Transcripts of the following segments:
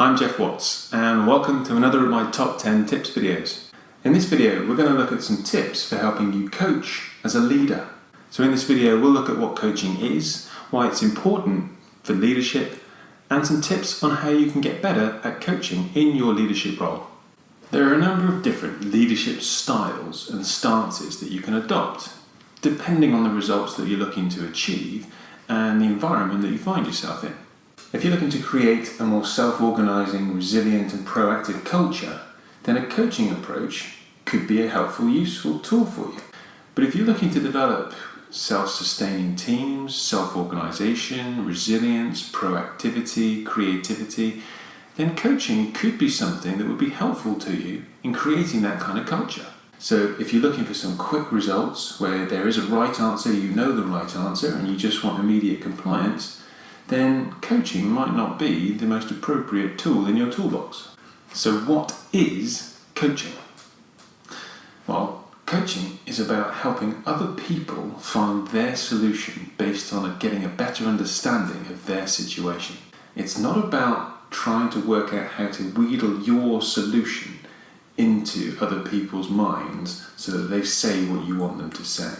I'm Geoff Watts and welcome to another of my top 10 tips videos. In this video we're going to look at some tips for helping you coach as a leader. So in this video we'll look at what coaching is, why it's important for leadership and some tips on how you can get better at coaching in your leadership role. There are a number of different leadership styles and stances that you can adopt depending on the results that you're looking to achieve and the environment that you find yourself in. If you're looking to create a more self-organising, resilient and proactive culture, then a coaching approach could be a helpful, useful tool for you. But if you're looking to develop self-sustaining teams, self-organisation, resilience, proactivity, creativity, then coaching could be something that would be helpful to you in creating that kind of culture. So if you're looking for some quick results where there is a right answer, you know the right answer, and you just want immediate compliance, then coaching might not be the most appropriate tool in your toolbox. So what is coaching? Well, coaching is about helping other people find their solution based on getting a better understanding of their situation. It's not about trying to work out how to wheedle your solution into other people's minds so that they say what you want them to say.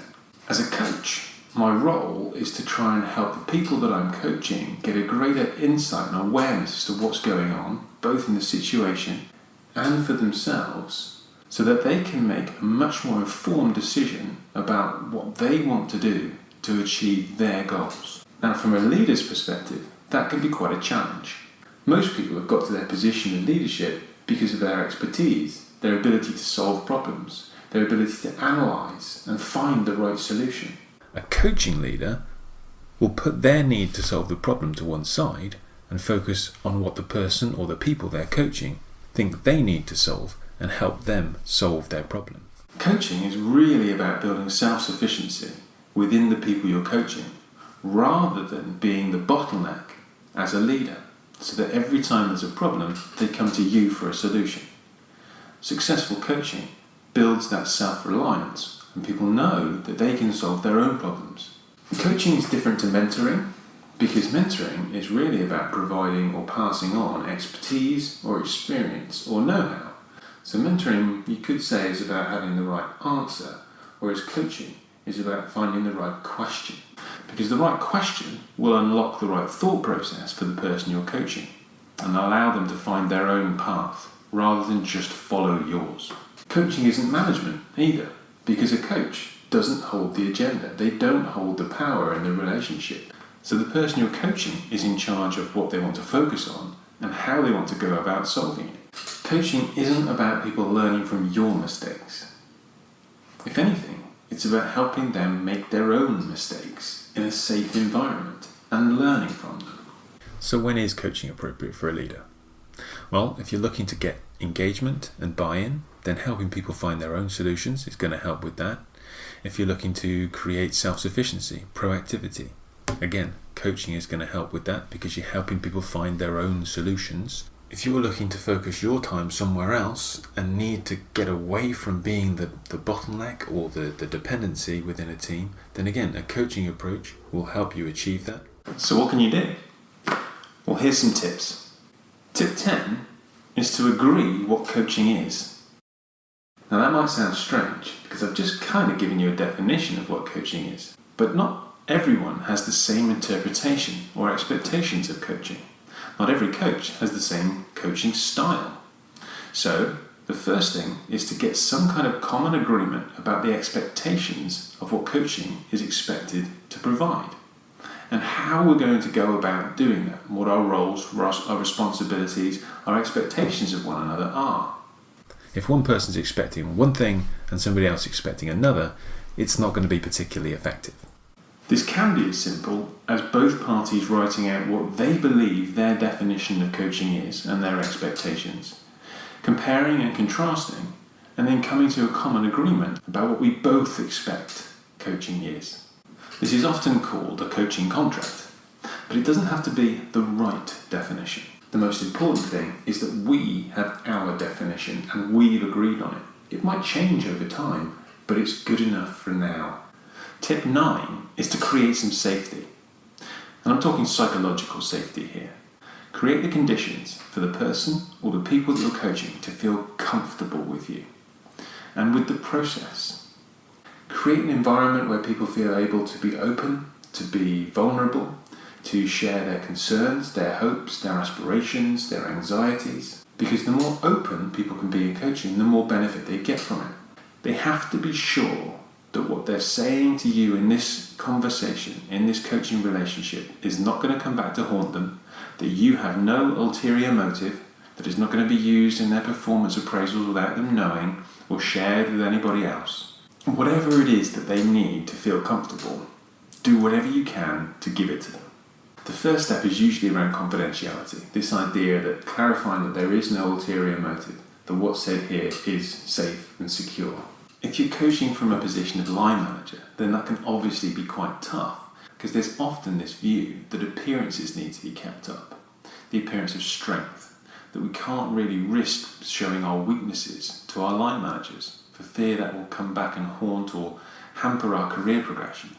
As a coach, my role is to try and help the people that I'm coaching get a greater insight and awareness as to what's going on, both in the situation and for themselves, so that they can make a much more informed decision about what they want to do to achieve their goals. Now, from a leader's perspective, that can be quite a challenge. Most people have got to their position in leadership because of their expertise, their ability to solve problems, their ability to analyse and find the right solution. A coaching leader will put their need to solve the problem to one side and focus on what the person or the people they're coaching think they need to solve and help them solve their problem. Coaching is really about building self-sufficiency within the people you're coaching rather than being the bottleneck as a leader so that every time there's a problem they come to you for a solution. Successful coaching builds that self-reliance and people know that they can solve their own problems. Coaching is different to mentoring because mentoring is really about providing or passing on expertise or experience or know-how. So mentoring, you could say, is about having the right answer, whereas coaching is about finding the right question. Because the right question will unlock the right thought process for the person you're coaching and allow them to find their own path rather than just follow yours. Coaching isn't management either because a coach doesn't hold the agenda. They don't hold the power in the relationship. So the person you're coaching is in charge of what they want to focus on and how they want to go about solving it. Coaching isn't about people learning from your mistakes. If anything, it's about helping them make their own mistakes in a safe environment and learning from them. So when is coaching appropriate for a leader? Well, if you're looking to get engagement and buy-in, then helping people find their own solutions is going to help with that. If you're looking to create self-sufficiency, proactivity, again, coaching is going to help with that because you're helping people find their own solutions. If you're looking to focus your time somewhere else and need to get away from being the, the bottleneck or the, the dependency within a team, then again, a coaching approach will help you achieve that. So what can you do? Well, here's some tips. Tip 10 is to agree what coaching is. Now that might sound strange because I've just kind of given you a definition of what coaching is, but not everyone has the same interpretation or expectations of coaching. Not every coach has the same coaching style. So the first thing is to get some kind of common agreement about the expectations of what coaching is expected to provide and how we're going to go about doing that, what our roles, our responsibilities, our expectations of one another are. If one person's expecting one thing and somebody else expecting another, it's not going to be particularly effective. This can be as simple as both parties writing out what they believe their definition of coaching is and their expectations, comparing and contrasting, and then coming to a common agreement about what we both expect coaching is. This is often called a coaching contract, but it doesn't have to be the right definition. The most important thing is that we have our definition and we've agreed on it. It might change over time, but it's good enough for now. Tip 9 is to create some safety. And I'm talking psychological safety here. Create the conditions for the person or the people that you're coaching to feel comfortable with you and with the process. Create an environment where people feel able to be open, to be vulnerable, to share their concerns, their hopes, their aspirations, their anxieties. Because the more open people can be in coaching, the more benefit they get from it. They have to be sure that what they're saying to you in this conversation, in this coaching relationship, is not going to come back to haunt them, that you have no ulterior motive, that is not going to be used in their performance appraisals without them knowing or shared with anybody else. Whatever it is that they need to feel comfortable, do whatever you can to give it to them. The first step is usually around confidentiality, this idea that clarifying that there is no ulterior motive, that what's said here is safe and secure. If you're coaching from a position of line manager, then that can obviously be quite tough because there's often this view that appearances need to be kept up, the appearance of strength, that we can't really risk showing our weaknesses to our line managers for fear that will come back and haunt or hamper our career progression.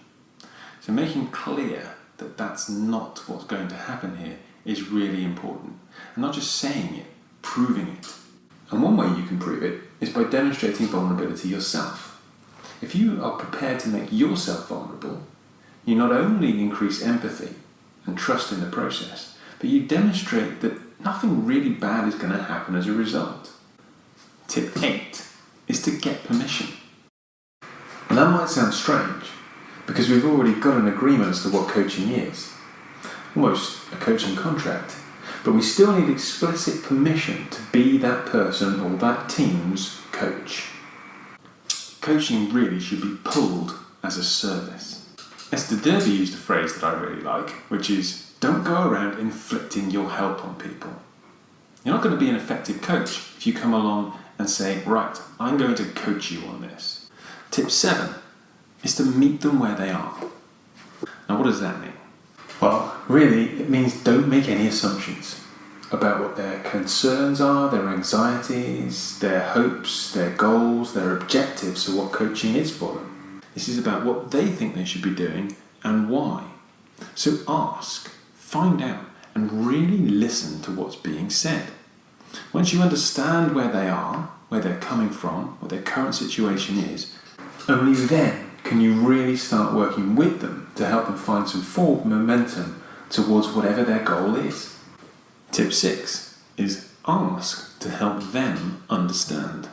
So making clear that that's not what's going to happen here is really important. And not just saying it, proving it. And one way you can prove it is by demonstrating vulnerability yourself. If you are prepared to make yourself vulnerable, you not only increase empathy and trust in the process, but you demonstrate that nothing really bad is going to happen as a result. Tip 8 is to get permission. And that might sound strange, because we've already got an agreement as to what coaching is, almost a coaching contract. But we still need explicit permission to be that person or that team's coach. Coaching really should be pulled as a service. Esther Derby used a phrase that I really like, which is don't go around inflicting your help on people. You're not going to be an effective coach if you come along and say, right, I'm going to coach you on this. Tip 7 is to meet them where they are. Now, what does that mean? Well, really, it means don't make any assumptions about what their concerns are, their anxieties, their hopes, their goals, their objectives, or what coaching is for them. This is about what they think they should be doing and why. So ask, find out, and really listen to what's being said. Once you understand where they are, where they're coming from, what their current situation is, only then can you really start working with them to help them find some forward momentum towards whatever their goal is. Tip 6 is ask to help them understand.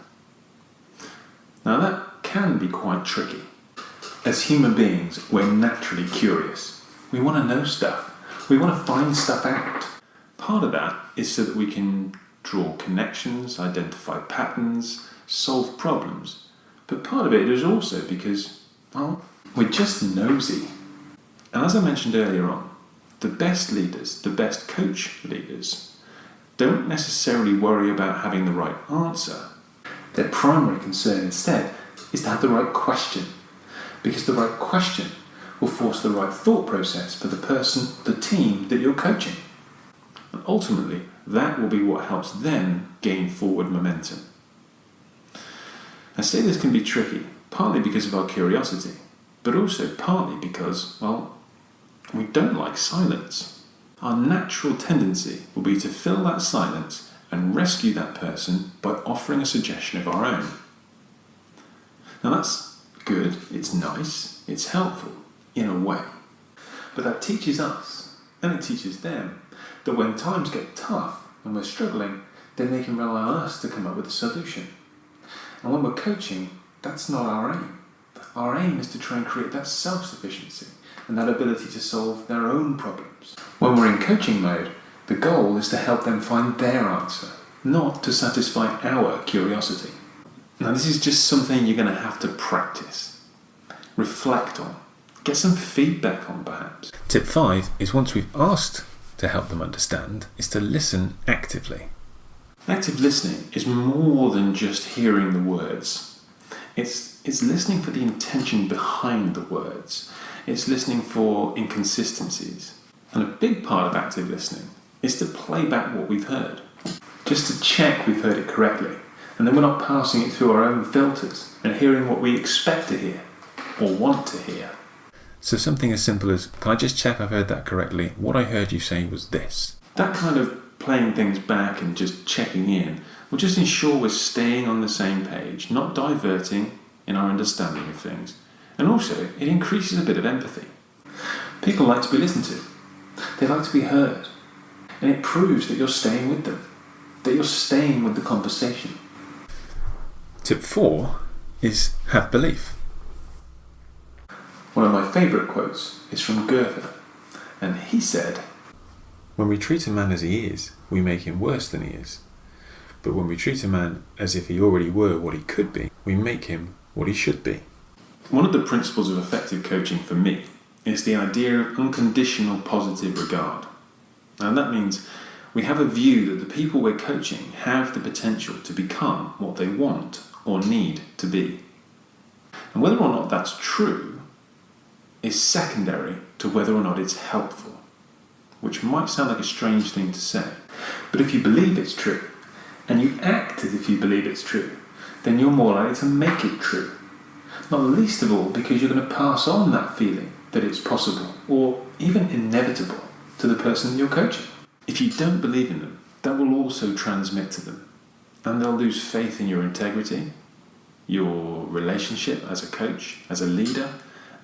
Now that can be quite tricky. As human beings, we're naturally curious. We want to know stuff. We want to find stuff out. Part of that is so that we can draw connections, identify patterns, solve problems. But part of it is also because well, we're just nosy. And as I mentioned earlier on, the best leaders, the best coach leaders, don't necessarily worry about having the right answer. Their primary concern instead is to have the right question, because the right question will force the right thought process for the person, the team that you're coaching. And ultimately, that will be what helps them gain forward momentum. I say this can be tricky partly because of our curiosity, but also partly because, well, we don't like silence. Our natural tendency will be to fill that silence and rescue that person by offering a suggestion of our own. Now that's good, it's nice, it's helpful, in a way. But that teaches us, and it teaches them, that when times get tough and we're struggling, then they can rely on us to come up with a solution. And when we're coaching, that's not our aim. Our aim is to try and create that self sufficiency and that ability to solve their own problems. When we're in coaching mode, the goal is to help them find their answer, not to satisfy our curiosity. Now, this is just something you're going to have to practice, reflect on, get some feedback on perhaps. Tip 5 is once we've asked to help them understand, is to listen actively. Active listening is more than just hearing the words it's, it's listening for the intention behind the words. It's listening for inconsistencies. And a big part of active listening is to play back what we've heard, just to check we've heard it correctly. And then we're not passing it through our own filters and hearing what we expect to hear or want to hear. So something as simple as, can I just check I've heard that correctly? What I heard you say was this. That kind of playing things back and just checking in will just ensure we're staying on the same page, not diverting in our understanding of things. And also, it increases a bit of empathy. People like to be listened to, they like to be heard, and it proves that you're staying with them, that you're staying with the conversation. Tip four is have belief. One of my favourite quotes is from Goethe, and he said, When we treat a man as he is, we make him worse than he is. But when we treat a man as if he already were what he could be, we make him what he should be. One of the principles of effective coaching for me is the idea of unconditional positive regard. And that means we have a view that the people we're coaching have the potential to become what they want or need to be. And whether or not that's true is secondary to whether or not it's helpful, which might sound like a strange thing to say. But if you believe it's true, and you act as if you believe it's true, then you're more likely to make it true. Not least of all because you're going to pass on that feeling that it's possible or even inevitable to the person you're coaching. If you don't believe in them, that will also transmit to them and they'll lose faith in your integrity, your relationship as a coach, as a leader,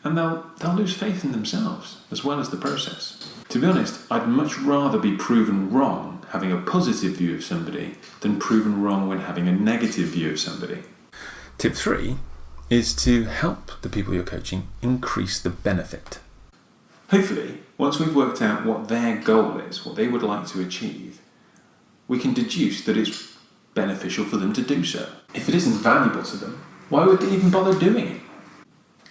and they'll, they'll lose faith in themselves as well as the process. To be honest, I'd much rather be proven wrong having a positive view of somebody than proven wrong when having a negative view of somebody. Tip three is to help the people you're coaching increase the benefit. Hopefully, once we've worked out what their goal is, what they would like to achieve, we can deduce that it's beneficial for them to do so. If it isn't valuable to them, why would they even bother doing it?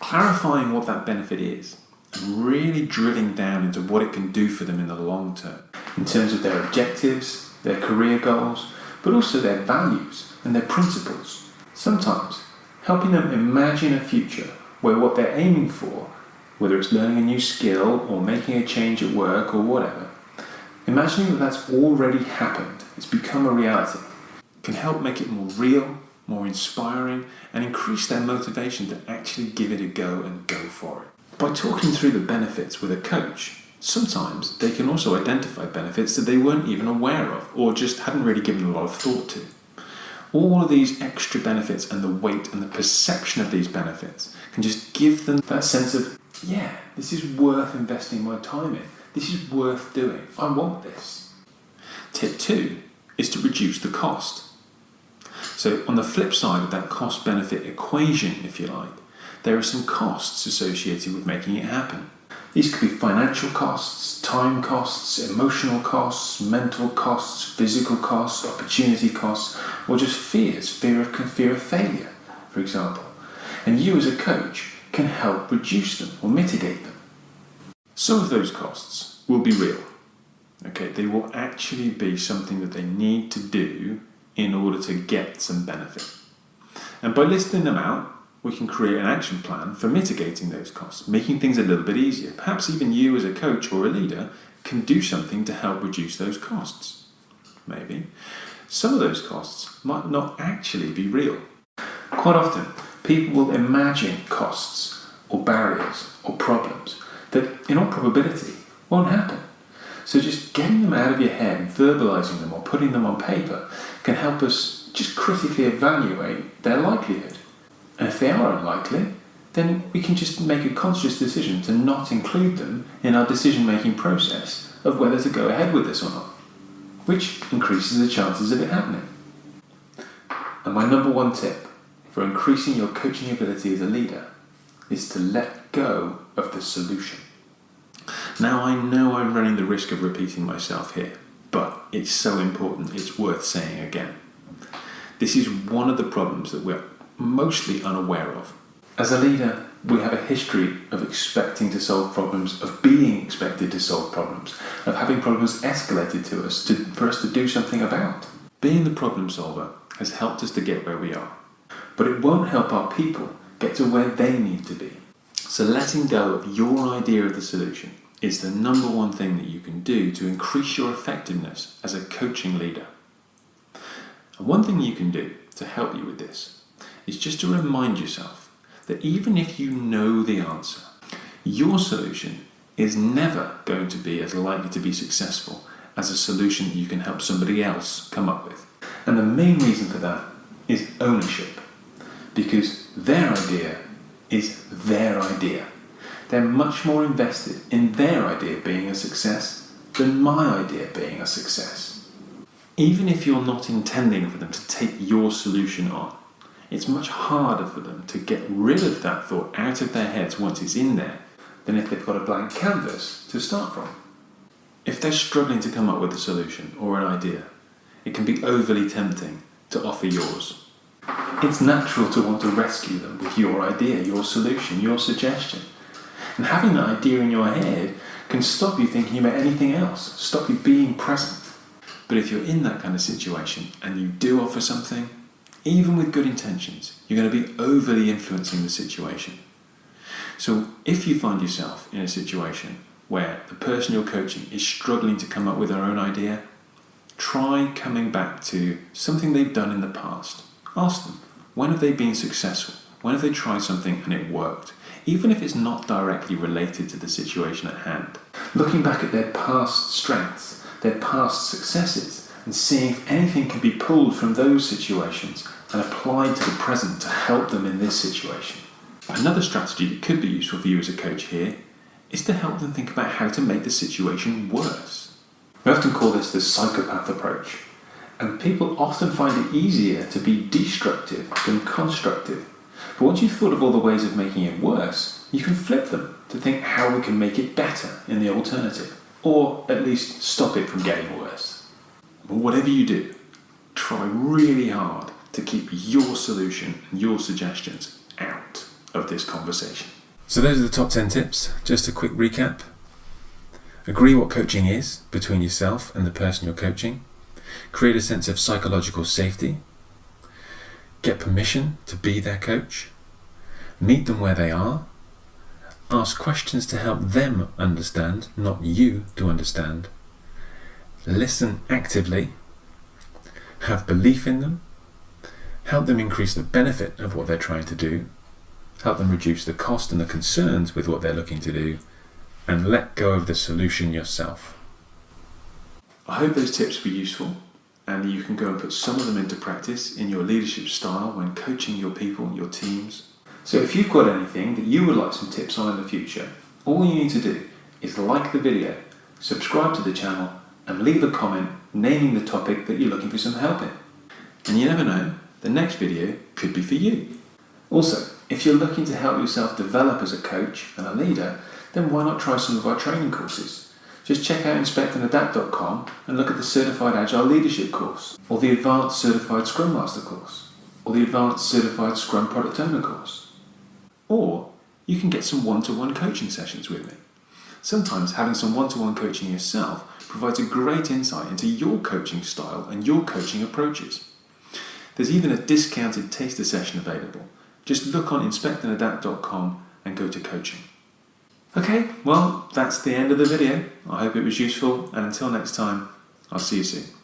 Clarifying what that benefit is and really drilling down into what it can do for them in the long term, in terms of their objectives, their career goals, but also their values and their principles. Sometimes helping them imagine a future where what they're aiming for, whether it's learning a new skill or making a change at work or whatever, imagining that that's already happened, it's become a reality, can help make it more real, more inspiring, and increase their motivation to actually give it a go and go for it. By talking through the benefits with a coach, sometimes they can also identify benefits that they weren't even aware of or just hadn't really given a lot of thought to. All of these extra benefits and the weight and the perception of these benefits can just give them that sense of, yeah, this is worth investing my time in. This is worth doing. I want this. Tip two is to reduce the cost. So on the flip side of that cost benefit equation, if you like, there are some costs associated with making it happen. These could be financial costs, time costs, emotional costs, mental costs, physical costs, opportunity costs, or just fears, fear of, fear of failure, for example. And you as a coach can help reduce them or mitigate them. Some of those costs will be real. Okay, they will actually be something that they need to do in order to get some benefit. And by listing them out, we can create an action plan for mitigating those costs, making things a little bit easier. Perhaps even you as a coach or a leader can do something to help reduce those costs. Maybe. Some of those costs might not actually be real. Quite often, people will imagine costs or barriers or problems that, in all probability, won't happen. So just getting them out of your head and verbalizing them or putting them on paper can help us just critically evaluate their likelihood. And if they are unlikely, then we can just make a conscious decision to not include them in our decision making process of whether to go ahead with this or not, which increases the chances of it happening. And my number one tip for increasing your coaching ability as a leader is to let go of the solution. Now, I know I'm running the risk of repeating myself here, it's so important, it's worth saying again. This is one of the problems that we're mostly unaware of. As a leader, we have a history of expecting to solve problems, of being expected to solve problems, of having problems escalated to us to, for us to do something about. Being the problem solver has helped us to get where we are, but it won't help our people get to where they need to be. So letting go of your idea of the solution is the number one thing that you can do to increase your effectiveness as a coaching leader. And one thing you can do to help you with this is just to remind yourself that even if you know the answer, your solution is never going to be as likely to be successful as a solution you can help somebody else come up with. And the main reason for that is ownership, because their idea is their idea. They're much more invested in their idea being a success than my idea being a success. Even if you're not intending for them to take your solution on, it's much harder for them to get rid of that thought out of their heads once it's in there than if they've got a blank canvas to start from. If they're struggling to come up with a solution or an idea, it can be overly tempting to offer yours. It's natural to want to rescue them with your idea, your solution, your suggestion. And having that idea in your head can stop you thinking about anything else, stop you being present. But if you're in that kind of situation and you do offer something, even with good intentions, you're going to be overly influencing the situation. So if you find yourself in a situation where the person you're coaching is struggling to come up with their own idea, try coming back to something they've done in the past. Ask them, when have they been successful? When have they tried something and it worked? Even if it's not directly related to the situation at hand. Looking back at their past strengths, their past successes, and seeing if anything can be pulled from those situations and applied to the present to help them in this situation. Another strategy that could be useful for you as a coach here is to help them think about how to make the situation worse. We often call this the psychopath approach, and people often find it easier to be destructive than constructive. Once you've thought of all the ways of making it worse, you can flip them to think how we can make it better in the alternative, or at least stop it from getting worse. But whatever you do, try really hard to keep your solution and your suggestions out of this conversation. So, those are the top 10 tips. Just a quick recap. Agree what coaching is between yourself and the person you're coaching. Create a sense of psychological safety. Get permission to be their coach. Meet them where they are. Ask questions to help them understand, not you to understand. Listen actively. Have belief in them help them increase the benefit of what they're trying to do, help them reduce the cost and the concerns with what they're looking to do, and let go of the solution yourself. I hope those tips were useful and you can go and put some of them into practice in your leadership style when coaching your people, your teams. So if you've got anything that you would like some tips on in the future, all you need to do is like the video, subscribe to the channel, and leave a comment naming the topic that you're looking for some help in. And you never know, the next video could be for you. Also, if you're looking to help yourself develop as a coach and a leader, then why not try some of our training courses? Just check out inspectandadapt.com and look at the Certified Agile Leadership course, or the Advanced Certified Scrum Master course, or the Advanced Certified Scrum Product Owner course. Or you can get some one-to-one coaching sessions with me. Sometimes having some one-to-one coaching yourself provides a great insight into your coaching style and your coaching approaches. There's even a discounted taster session available. Just look on inspectandadapt.com and go to coaching. Okay, well, that's the end of the video. I hope it was useful, and until next time, I'll see you soon.